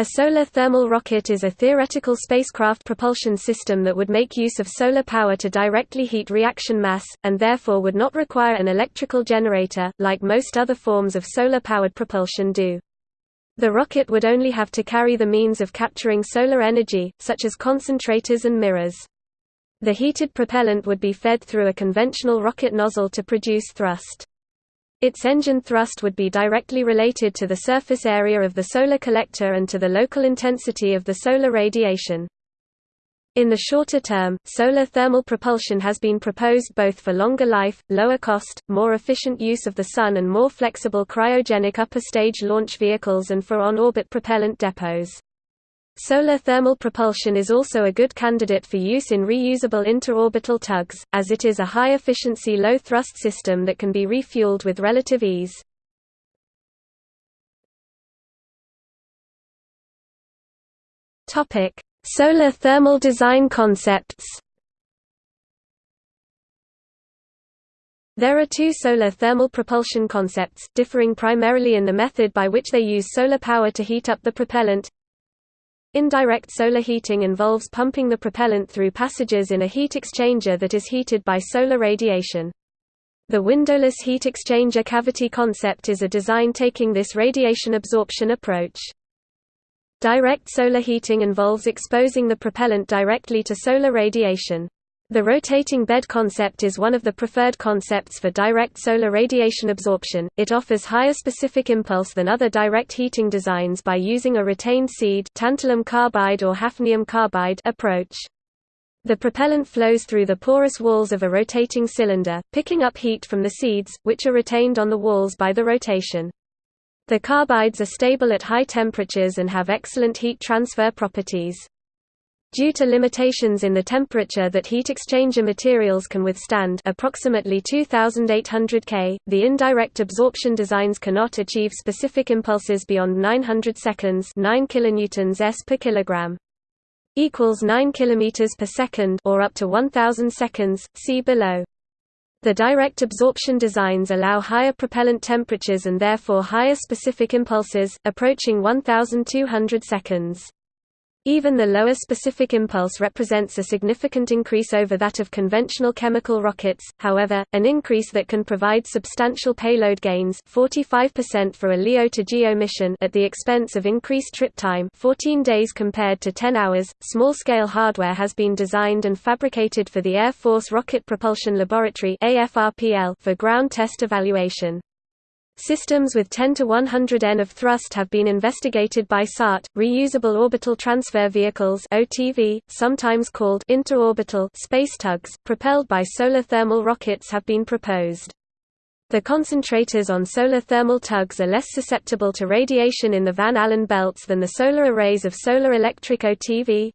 A solar thermal rocket is a theoretical spacecraft propulsion system that would make use of solar power to directly heat reaction mass, and therefore would not require an electrical generator, like most other forms of solar-powered propulsion do. The rocket would only have to carry the means of capturing solar energy, such as concentrators and mirrors. The heated propellant would be fed through a conventional rocket nozzle to produce thrust. Its engine thrust would be directly related to the surface area of the solar collector and to the local intensity of the solar radiation. In the shorter term, solar thermal propulsion has been proposed both for longer life, lower cost, more efficient use of the Sun and more flexible cryogenic upper stage launch vehicles and for on-orbit propellant depots. Solar thermal propulsion is also a good candidate for use in reusable interorbital tugs, as it is a high-efficiency low-thrust system that can be refueled with relative ease. Solar thermal design concepts There are two solar thermal propulsion concepts, differing primarily in the method by which they use solar power to heat up the propellant. Indirect solar heating involves pumping the propellant through passages in a heat exchanger that is heated by solar radiation. The windowless heat exchanger cavity concept is a design taking this radiation absorption approach. Direct solar heating involves exposing the propellant directly to solar radiation. The rotating bed concept is one of the preferred concepts for direct solar radiation absorption. It offers higher specific impulse than other direct heating designs by using a retained seed tantalum carbide or hafnium carbide approach. The propellant flows through the porous walls of a rotating cylinder, picking up heat from the seeds, which are retained on the walls by the rotation. The carbides are stable at high temperatures and have excellent heat transfer properties. Due to limitations in the temperature that heat exchanger materials can withstand approximately 2800 K, the indirect absorption designs cannot achieve specific impulses beyond 900 seconds 9 kilonewtons s per kilogram. equals 9 kilometers per second or up to 1000 seconds, see below. The direct absorption designs allow higher propellant temperatures and therefore higher specific impulses, approaching 1200 seconds. Even the lower specific impulse represents a significant increase over that of conventional chemical rockets, however, an increase that can provide substantial payload gains 45% for a LEO to GEO mission at the expense of increased trip time 14 days compared to 10 hours. Small-scale hardware has been designed and fabricated for the Air Force Rocket Propulsion Laboratory for ground test evaluation. Systems with 10 to 100 N of thrust have been investigated by SART, reusable orbital transfer vehicles (OTV), sometimes called interorbital space tugs, propelled by solar thermal rockets have been proposed. The concentrators on solar thermal tugs are less susceptible to radiation in the Van Allen belts than the solar arrays of solar electric OTV.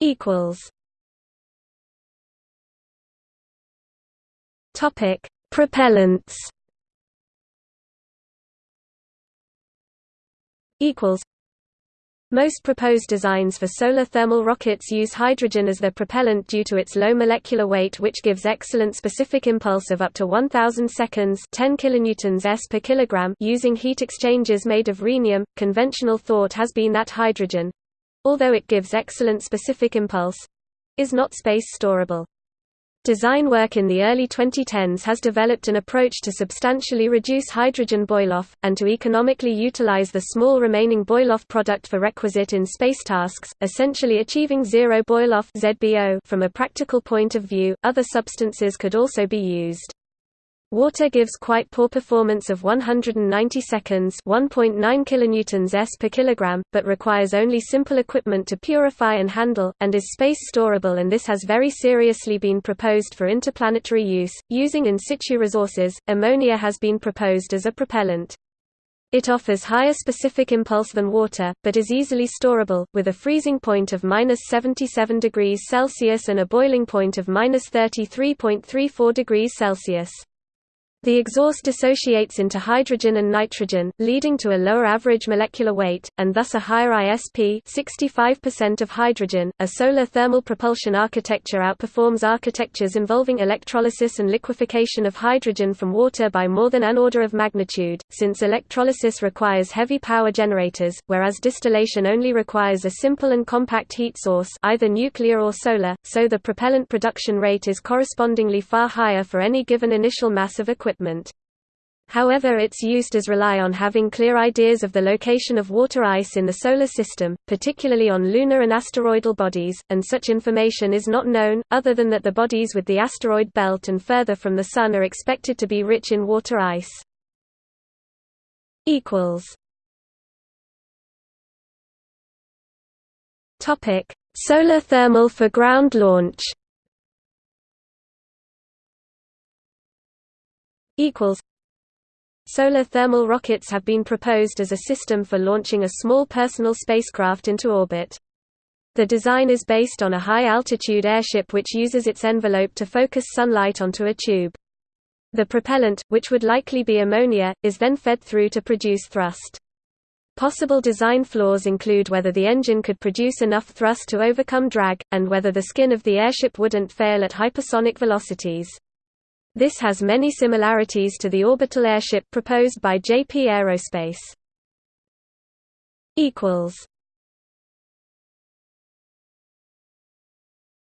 equals Topic: Propellants equals most proposed designs for solar thermal rockets use hydrogen as their propellant due to its low molecular weight which gives excellent specific impulse of up to 1000 seconds 10 kilonewtons s per kilogram using heat exchangers made of rhenium. Conventional thought has been that hydrogen although it gives excellent specific impulse is not space storable. Design work in the early 2010s has developed an approach to substantially reduce hydrogen boil-off, and to economically utilize the small remaining boil-off product for requisite in space tasks, essentially achieving zero boil-off from a practical point of view. Other substances could also be used. Water gives quite poor performance of 190 seconds 1.9 kilonewtons s per kilogram, but requires only simple equipment to purify and handle, and is space storable and this has very seriously been proposed for interplanetary use, using in situ resources. Ammonia has been proposed as a propellant. It offers higher specific impulse than water, but is easily storable, with a freezing point of minus 77 degrees Celsius and a boiling point of minus 33.34 degrees Celsius. The exhaust dissociates into hydrogen and nitrogen, leading to a lower average molecular weight, and thus a higher ISP 65% of hydrogen. A solar thermal propulsion architecture outperforms architectures involving electrolysis and liquefaction of hydrogen from water by more than an order of magnitude, since electrolysis requires heavy power generators, whereas distillation only requires a simple and compact heat source either nuclear or solar, so the propellant production rate is correspondingly far higher for any given initial mass of equipment equipment. However its use does rely on having clear ideas of the location of water ice in the Solar System, particularly on lunar and asteroidal bodies, and such information is not known, other than that the bodies with the asteroid belt and further from the Sun are expected to be rich in water ice. Solar thermal for ground launch equals Solar thermal rockets have been proposed as a system for launching a small personal spacecraft into orbit. The design is based on a high-altitude airship which uses its envelope to focus sunlight onto a tube. The propellant, which would likely be ammonia, is then fed through to produce thrust. Possible design flaws include whether the engine could produce enough thrust to overcome drag, and whether the skin of the airship wouldn't fail at hypersonic velocities. This has many similarities to the orbital airship proposed by JP Aerospace.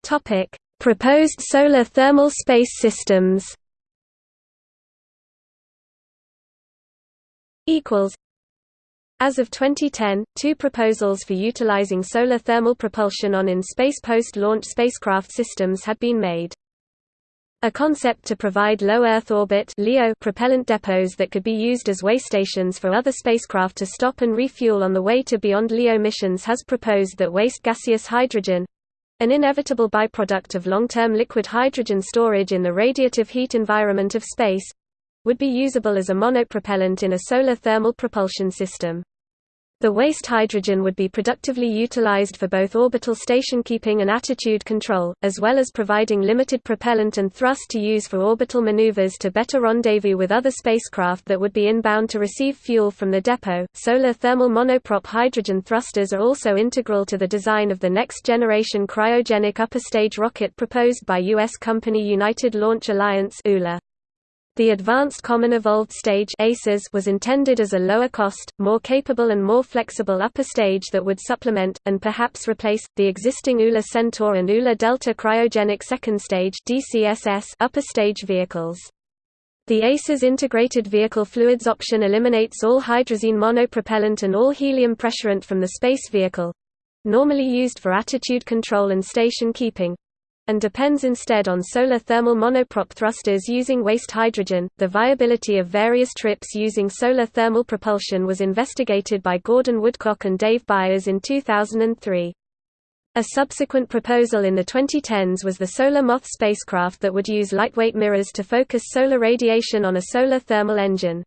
Topic: Proposed solar thermal space systems. Equals. As of 2010, two proposals for utilizing solar thermal propulsion on in-space post-launch spacecraft systems had been made. A concept to provide low Earth orbit LEO propellant depots that could be used as way stations for other spacecraft to stop and refuel on the way to beyond LEO missions has proposed that waste gaseous hydrogen—an inevitable byproduct of long-term liquid hydrogen storage in the radiative heat environment of space—would be usable as a monopropellant in a solar thermal propulsion system. The waste hydrogen would be productively utilized for both orbital station keeping and attitude control, as well as providing limited propellant and thrust to use for orbital maneuvers to better rendezvous with other spacecraft that would be inbound to receive fuel from the depot. Solar thermal monoprop hydrogen thrusters are also integral to the design of the next generation cryogenic upper stage rocket proposed by U.S. company United Launch Alliance ULA. The Advanced Common Evolved Stage was intended as a lower-cost, more capable and more flexible upper stage that would supplement, and perhaps replace, the existing ULA Centaur and ULA Delta Cryogenic Second Stage upper stage vehicles. The ACES integrated vehicle fluids option eliminates all hydrazine monopropellant and all helium pressurant from the space vehicle—normally used for attitude control and station keeping, and depends instead on solar thermal monoprop thrusters using waste hydrogen. The viability of various trips using solar thermal propulsion was investigated by Gordon Woodcock and Dave Byers in 2003. A subsequent proposal in the 2010s was the Solar Moth spacecraft that would use lightweight mirrors to focus solar radiation on a solar thermal engine.